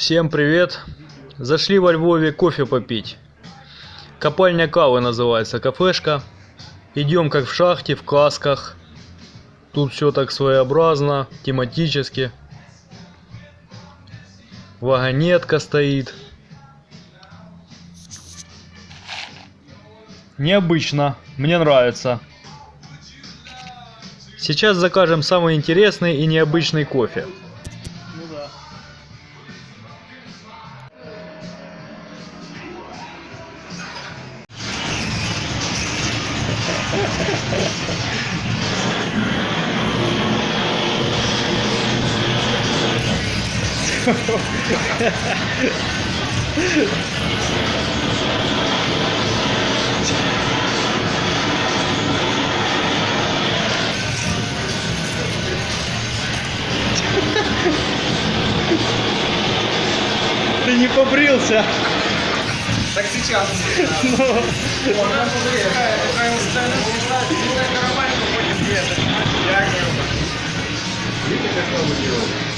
Всем привет! Зашли во Львове кофе попить. Копальня кавы называется, кафешка. Идем как в шахте, в касках. Тут все так своеобразно, тематически. Вагонетка стоит. Необычно, мне нравится. Сейчас закажем самый интересный и необычный кофе. Ты не побрился. Так сейчас. you.